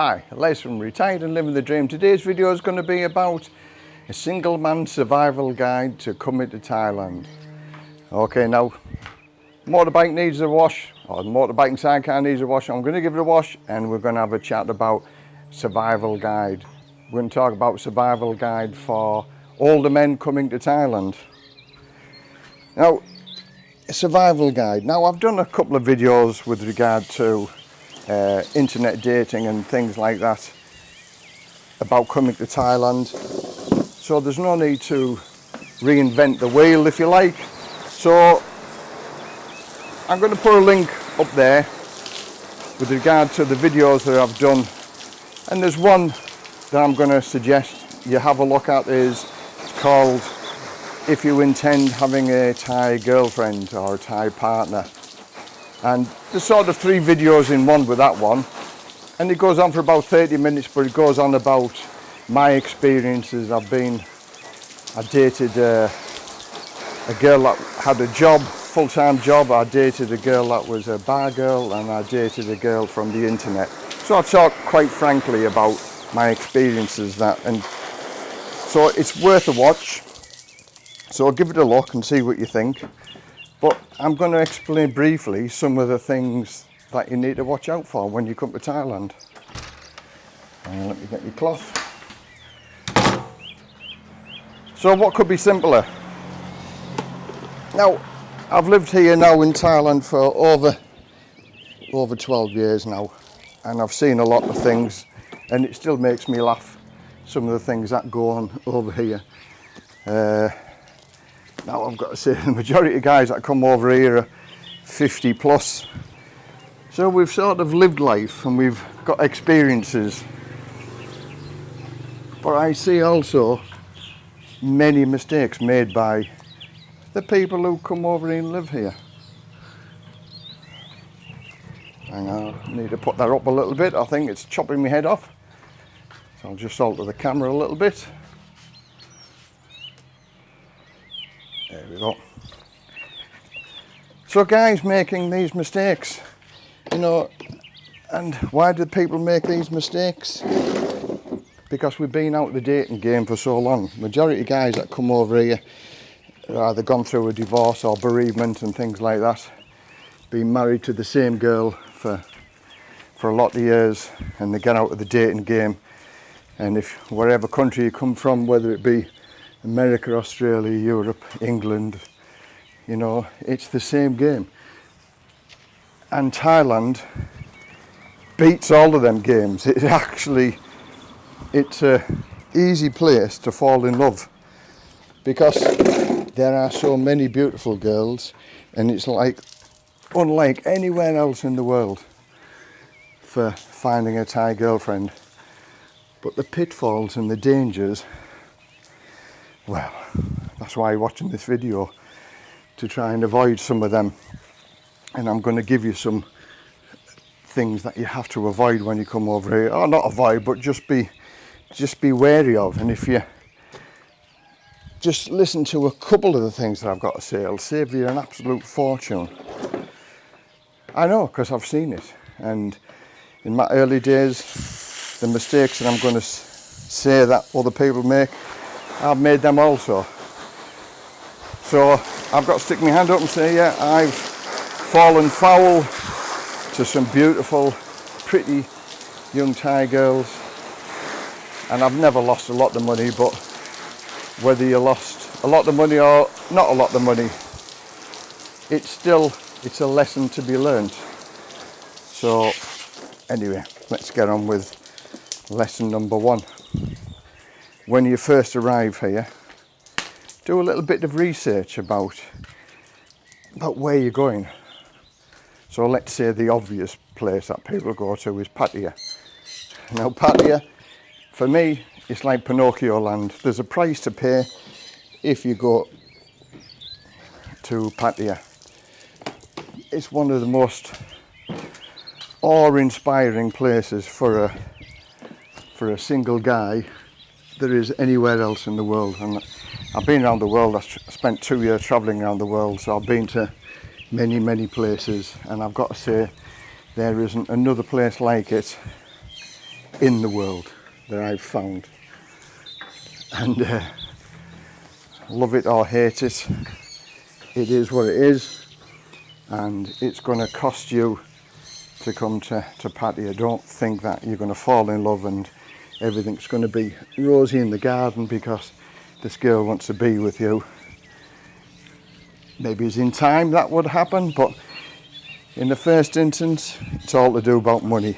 Hi, Les from Retired and Living the Dream. Today's video is going to be about a single man survival guide to coming to Thailand. Okay, now motorbike needs a wash, or the motorbike and sidecar needs a wash. I'm going to give it a wash and we're going to have a chat about survival guide. We're going to talk about survival guide for older men coming to Thailand. Now, a survival guide. Now, I've done a couple of videos with regard to uh, internet dating and things like that about coming to Thailand. So there's no need to reinvent the wheel if you like. So I'm going to put a link up there with regard to the videos that I've done. And there's one that I'm going to suggest you have a look at is called if you intend having a Thai girlfriend or a Thai partner and there's sort of three videos in one with that one. And it goes on for about 30 minutes but it goes on about my experiences. I've been I dated uh, a girl that had a job full-time job. I dated a girl that was a bar girl and I dated a girl from the internet. So I talk quite frankly about my experiences that and so it's worth a watch. So give it a look and see what you think but I'm going to explain briefly some of the things that you need to watch out for when you come to Thailand. Uh, let me get your cloth. So what could be simpler? Now, I've lived here now in Thailand for over over 12 years now and I've seen a lot of things and it still makes me laugh some of the things that go on over here. Uh, now I've got to say the majority of guys that come over here are 50 plus. So we've sort of lived life and we've got experiences. But I see also many mistakes made by the people who come over and live here. Hang on, I need to put that up a little bit. I think it's chopping my head off. So I'll just alter the camera a little bit. We go. So guys making these mistakes, you know, and why do people make these mistakes? Because we've been out of the dating game for so long. Majority of guys that come over here either gone through a divorce or bereavement and things like that. Been married to the same girl for for a lot of years and they get out of the dating game and if wherever country you come from, whether it be America, Australia, Europe, England, you know, it's the same game. And Thailand beats all of them games. It actually, it's a easy place to fall in love because there are so many beautiful girls and it's like unlike anywhere else in the world for finding a Thai girlfriend. But the pitfalls and the dangers well that's why I'm watching this video to try and avoid some of them. And I'm going to give you some things that you have to avoid when you come over here. Or not avoid but just be just be wary of. And if you just listen to a couple of the things that I've got to say. It'll save you an absolute fortune. I know because I've seen it. And in my early days the mistakes that I'm going to say that other people make I've made them also. So I've got to stick my hand up and say, yeah, I've fallen foul to some beautiful, pretty young Thai girls. And I've never lost a lot of money, but whether you lost a lot of money or not a lot of money, it's still, it's a lesson to be learned. So anyway, let's get on with lesson number one when you first arrive here do a little bit of research about about where you're going. So let's say the obvious place that people go to is Pattaya. Now Pattaya for me it's like Pinocchio land. There's a price to pay if you go to Pattaya. It's one of the most awe-inspiring places for a for a single guy there is anywhere else in the world. And I've been around the world, I spent two years travelling around the world, so I've been to many, many places, and I've got to say, there isn't another place like it in the world that I've found. And uh, love it or hate it, it is what it is. And it's going to cost you to come to, to Pattaya. Don't think that you're going to fall in love and everything's going to be rosy in the garden because this girl wants to be with you. Maybe it's in time that would happen, but in the first instance, it's all to do about money.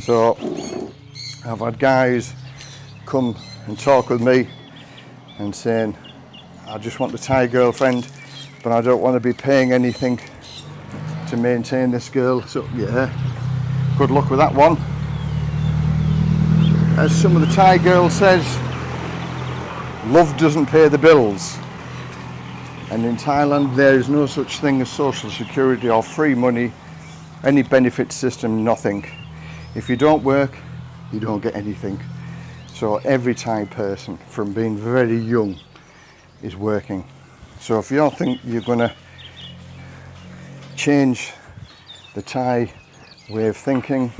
So I've had guys come and talk with me and saying, I just want the Thai girlfriend, but I don't want to be paying anything to maintain this girl. So yeah, good luck with that one. As some of the Thai girl says, love doesn't pay the bills. And in Thailand, there is no such thing as social security or free money, any benefit system, nothing. If you don't work, you don't get anything. So every Thai person, from being very young, is working. So if you don't think you're going to change the Thai way of thinking,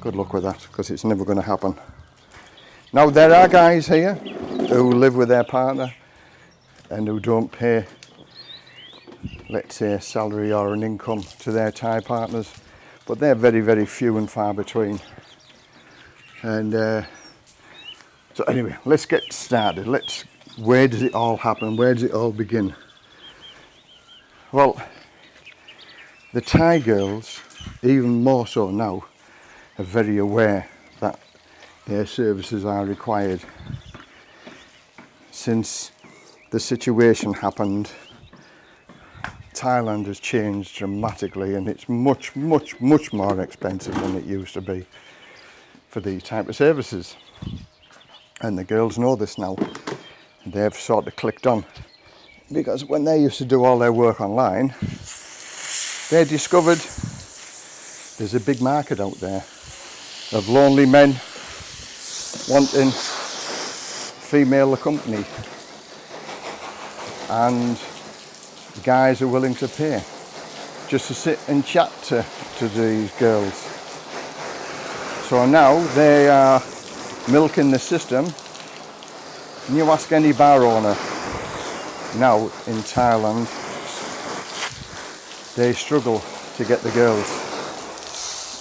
good luck with that, because it's never going to happen. Now there are guys here who live with their partner and who don't pay, let's say, a salary or an income to their Thai partners, but they're very, very few and far between. And uh, so anyway, let's get started. Let's, where does it all happen? Where does it all begin? Well, the Thai girls, even more so now, are very aware that their services are required. Since the situation happened, Thailand has changed dramatically and it's much, much, much more expensive than it used to be for these type of services. And the girls know this now. They've sort of clicked on. Because when they used to do all their work online, they discovered there's a big market out there of lonely men wanting female company and guys are willing to pay just to sit and chat to, to these girls. So now they are milking the system. And you ask any bar owner now in Thailand, they struggle to get the girls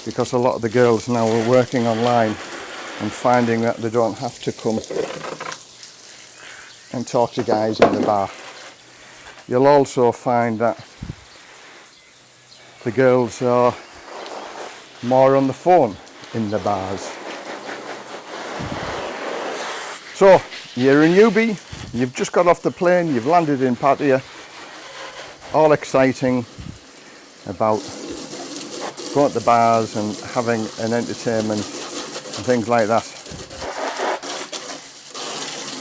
because a lot of the girls now are working online and finding that they don't have to come and talk to guys in the bar. You'll also find that the girls are more on the phone in the bars. So, you're a newbie, you've just got off the plane, you've landed in Pattaya, all exciting about going to the bars and having an entertainment and things like that.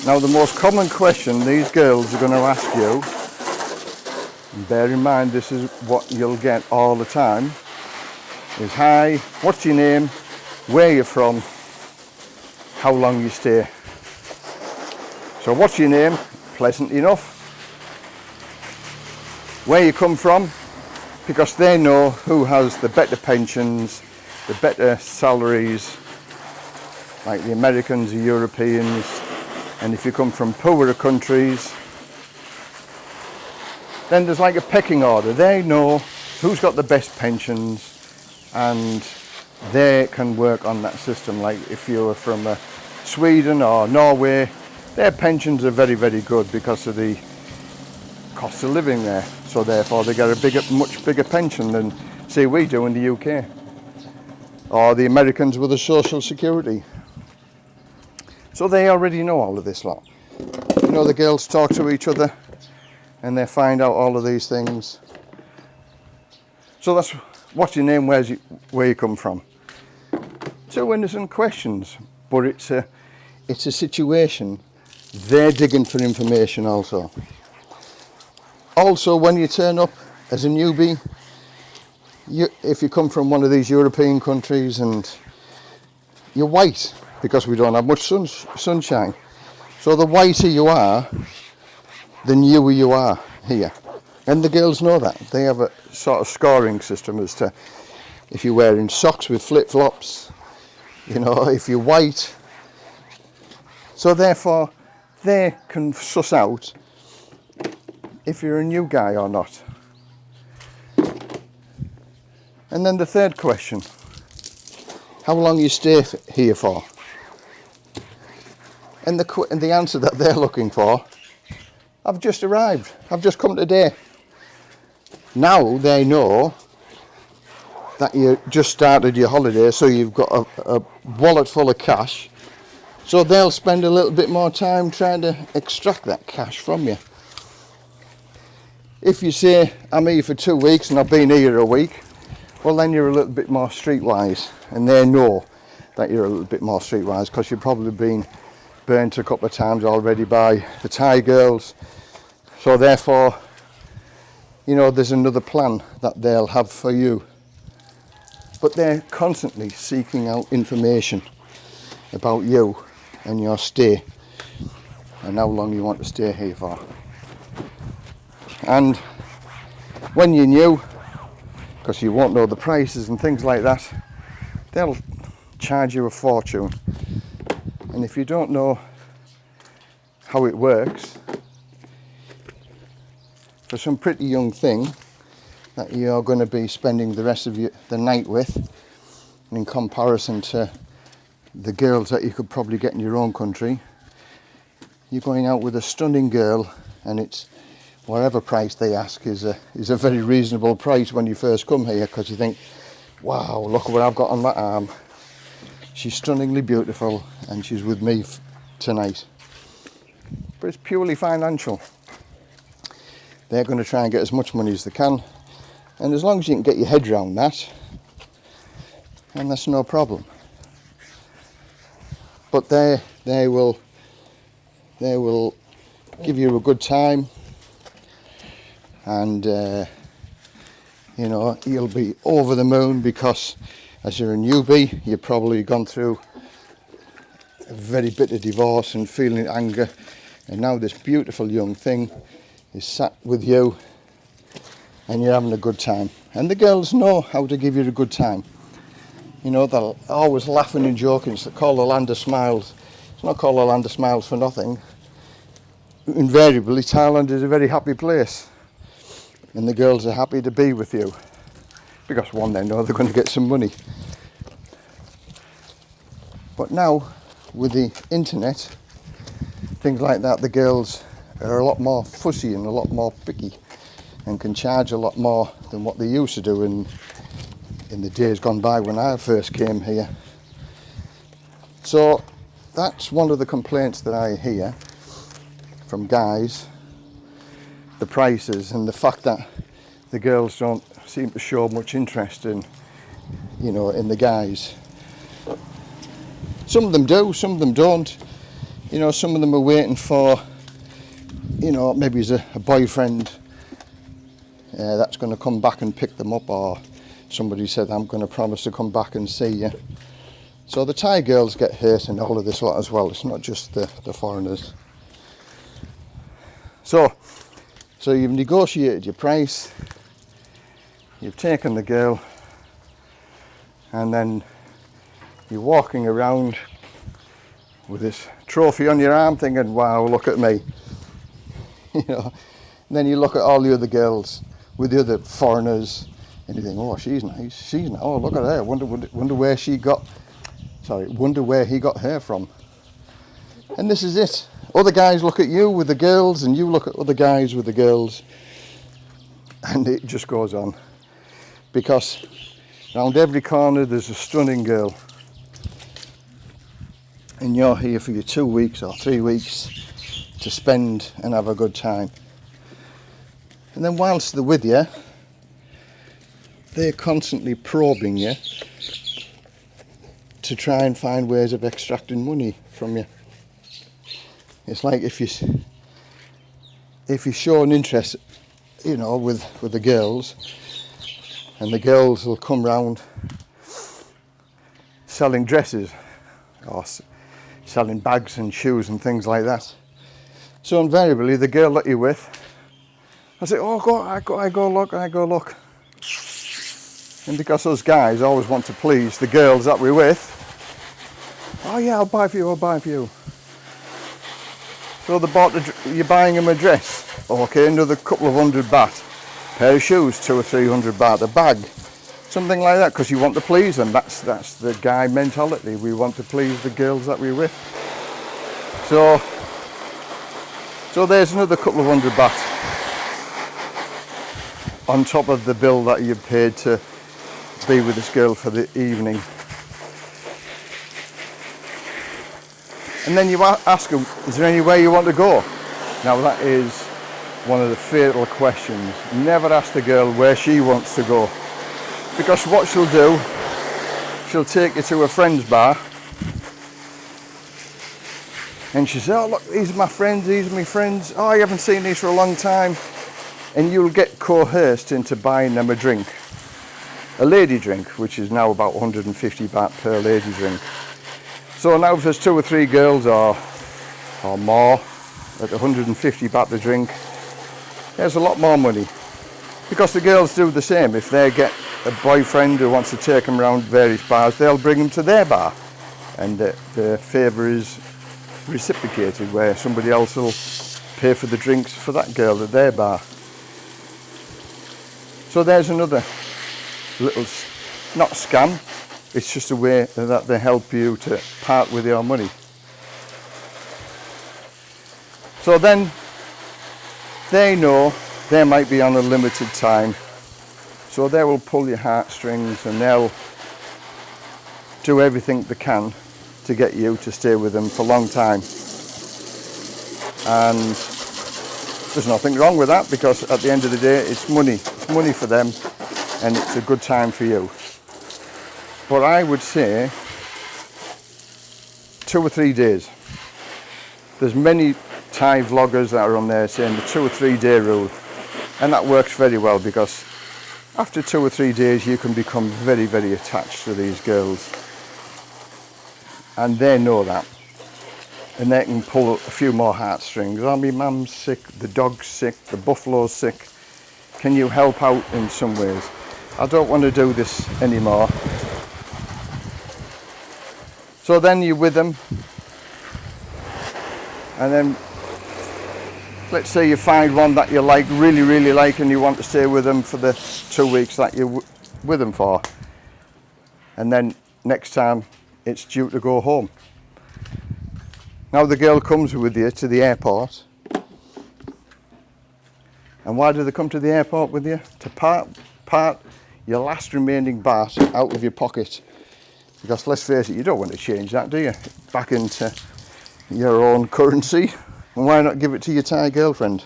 Now the most common question these girls are going to ask you and bear in mind this is what you'll get all the time is hi what's your name? Where you're from? How long you stay? So what's your name? Pleasant enough. Where you come from because they know who has the better pensions the better salaries like the Americans the Europeans and if you come from poorer countries then there's like a pecking order. They know who's got the best pensions and they can work on that system. Like if you're from uh, Sweden or Norway, their pensions are very, very good because of the cost of living there. So therefore they get a bigger, much bigger pension than say we do in the UK. Or the Americans with the social security. So they already know all of this lot. You know the girls talk to each other and they find out all of these things. So that's what's your name, where's you, where you come from. Two innocent questions, but it's a, it's a situation. They're digging for information also. Also, when you turn up as a newbie, you, if you come from one of these European countries and you're white, because we don't have much sun, sunshine. So the whiter you are, the newer you are here. And the girls know that. They have a sort of scoring system as to if you're wearing socks with flip-flops, you know, if you're white. So therefore, they can suss out if you're a new guy or not. And then the third question, how long you stay here for? And the, and the answer that they're looking for, I've just arrived, I've just come today. Now they know that you just started your holiday so you've got a, a wallet full of cash so they'll spend a little bit more time trying to extract that cash from you if you say I'm here for two weeks and I've been here a week well then you're a little bit more streetwise. And they know that you're a little bit more streetwise because you've probably been burnt a couple of times already by the Thai girls. So therefore you know there's another plan that they'll have for you. But they're constantly seeking out information about you and your stay and how long you want to stay here for and when you're new because you won't know the prices and things like that they'll charge you a fortune. And if you don't know how it works for some pretty young thing that you're going to be spending the rest of your, the night with in comparison to the girls that you could probably get in your own country you're going out with a stunning girl and it's whatever price they ask is a is a very reasonable price when you first come here because you think wow look what I've got on my arm. She's stunningly beautiful and she's with me tonight. But it's purely financial. They're going to try and get as much money as they can and as long as you can get your head around that and that's no problem. But they they will they will give you a good time and uh, you know you'll be over the moon because as you're a newbie you've probably gone through a very bitter divorce and feeling anger and now this beautiful young thing is sat with you and you're having a good time. And the girls know how to give you a good time. You know, they're always laughing and joking. It's called the land of smiles. It's not called the land of smiles for nothing. Invariably, Thailand is a very happy place. And the girls are happy to be with you. Because one, they know they're going to get some money. But now, with the internet, things like that, the girls are a lot more fussy and a lot more picky and can charge a lot more than what they used to do in in the days gone by when I first came here. So that's one of the complaints that I hear from guys, the prices and the fact that the girls don't seem to show much interest in, you know, in the guys. Some of them do, some of them don't. You know, some of them are waiting for, you know, maybe as a, a boyfriend uh, that's going to come back and pick them up or somebody said I'm going to promise to come back and see you. So the Thai girls get hurt in all of this lot as well. It's not just the, the foreigners. So, so you've negotiated your price, you've taken the girl, and then you're walking around with this trophy on your arm thinking, wow, look at me. you know, and then you look at all the other girls with the other foreigners and you think, oh, she's nice, she's nice. Oh, look at her. Wonder, wonder, wonder where she got, sorry, wonder where he got her from. And this is it. Other guys look at you with the girls and you look at other guys with the girls. And it just goes on. Because around every corner there's a stunning girl. And you're here for your two weeks or three weeks to spend and have a good time. And then whilst they're with you, they're constantly probing you to try and find ways of extracting money from you. It's like if you if you show an interest, you know, with with the girls, and the girls will come round selling dresses or selling bags and shoes and things like that. So invariably, the girl that you're with I say, oh, go, I go, I go look, I go look. And because us guys always want to please the girls that we're with, oh yeah, I'll buy for you, I'll buy for you. So they bought, a, you're buying them a dress, okay, another couple of hundred baht. Pair of shoes, two or three hundred baht. A bag, something like that, because you want to please them. That's that's the guy mentality. We want to please the girls that we're with. So, so there's another couple of hundred baht on top of the bill that you've paid to be with this girl for the evening. And then you ask them, is there anywhere you want to go? Now that is one of the fatal questions. Never ask the girl where she wants to go. Because what she'll do, she'll take you to a friend's bar and she says, oh look, these are my friends, these are my friends. Oh, I haven't seen these for a long time. And you'll get coerced into buying them a drink. A lady drink, which is now about 150 baht per lady drink. So now if there's two or three girls or, or more at 150 baht the drink, there's a lot more money. Because the girls do the same. If they get a boyfriend who wants to take them around various bars, they'll bring them to their bar. And the, the favour is reciprocated where somebody else will pay for the drinks for that girl at their bar. So there's another little, not scam, it's just a way that they help you to part with your money. So then they know they might be on a limited time. So they will pull your heartstrings and they'll do everything they can to get you to stay with them for a long time. And there's nothing wrong with that because at the end of the day it's money. It's money for them and it's a good time for you. But I would say two or three days. There's many Thai vloggers that are on there saying the two or three day rule and that works very well because after two or three days you can become very very attached to these girls and they know that and they can pull a few more heartstrings. Oh, my mum's sick, the dog's sick, the buffalo's sick. Can you help out in some ways? I don't want to do this anymore. So then you're with them and then let's say you find one that you like, really, really like and you want to stay with them for the two weeks that you're with them for. And then next time it's due to go home. Now the girl comes with you to the airport. And why do they come to the airport with you? To part, part your last remaining baht out of your pocket because let's face it, you don't want to change that, do you? Back into your own currency. And why not give it to your Thai girlfriend?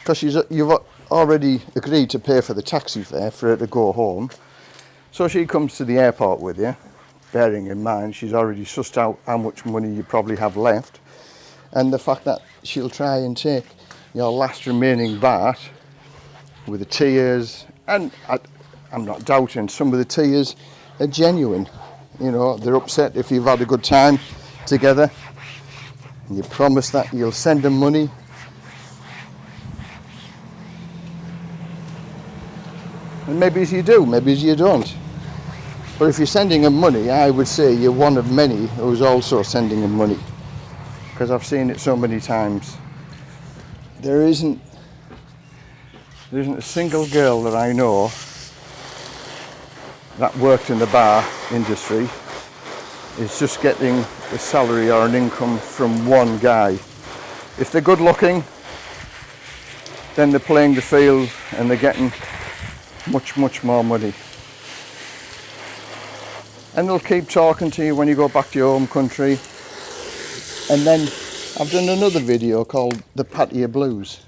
Because she's uh, you've uh, already agreed to pay for the taxi fare for her to go home. So she comes to the airport with you, bearing in mind she's already sussed out how much money you probably have left. And the fact that she'll try and take your last remaining baht with the tears, and I, I'm not doubting some of the tears are genuine. You know, they're upset if you've had a good time together. And you promise that you'll send them money. And maybe you do, maybe you don't. But if you're sending them money, I would say you're one of many who's also sending them money. Because I've seen it so many times. There isn't, there isn't a single girl that I know that worked in the bar industry is just getting a salary or an income from one guy. If they're good looking, then they're playing the field and they're getting much, much more money. And they'll keep talking to you when you go back to your home country. And then I've done another video called the Pattaya Blues.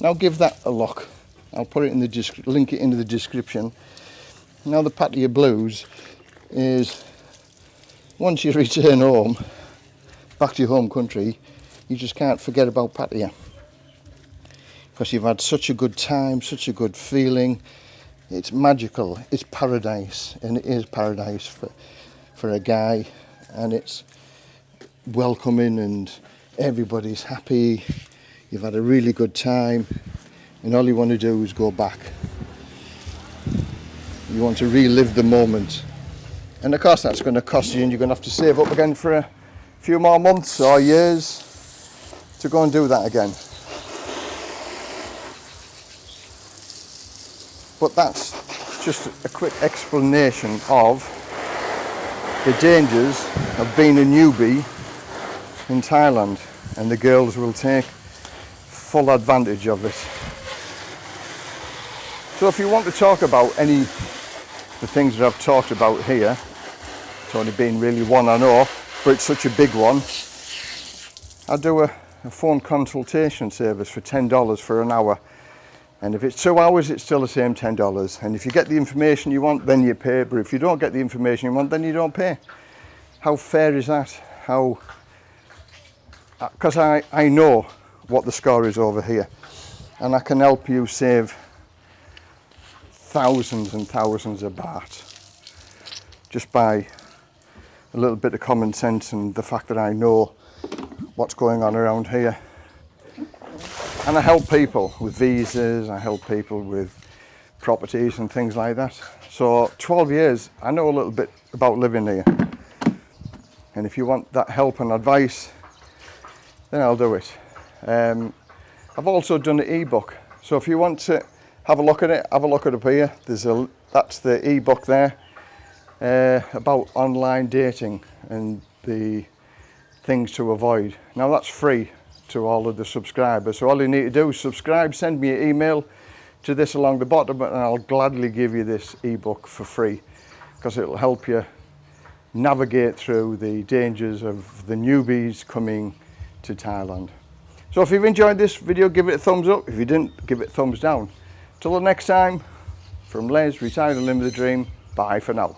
Now give that a look. I'll put it in the link it into the description now the Pattaya Blues is once you return home, back to your home country, you just can't forget about Pattaya. Because you've had such a good time, such a good feeling. It's magical, it's paradise, and it is paradise for, for a guy. And it's welcoming and everybody's happy. You've had a really good time and all you want to do is go back You want to relive the moment. And of course that's going to cost you and you're going to have to save up again for a few more months or years to go and do that again. But that's just a quick explanation of the dangers of being a newbie in Thailand and the girls will take full advantage of it. So if you want to talk about any of the things that I've talked about here, it's only been really one I know, but it's such a big one, I do a, a phone consultation service for $10 for an hour and if it's two hours it's still the same $10 and if you get the information you want then you pay but if you don't get the information you want then you don't pay. How fair is that? How uh, because I, I know what the score is over here and I can help you save thousands and thousands of baht just by a little bit of common sense and the fact that I know what's going on around here and I help people with visas, I help people with properties and things like that. So 12 years, I know a little bit about living here. And if you want that help and advice, then I'll do it. Um, I've also done an ebook. So if you want to have a look at it, have a look at it up here. There's a, that's the ebook there uh, about online dating and the things to avoid. Now that's free to all of the subscribers. So all you need to do is subscribe, send me an email to this along the bottom and I'll gladly give you this ebook for free because it'll help you navigate through the dangers of the newbies coming to Thailand. So if you've enjoyed this video, give it a thumbs up. If you didn't, give it a thumbs down. Till the next time, from Les, Retired and Live the Dream, bye for now.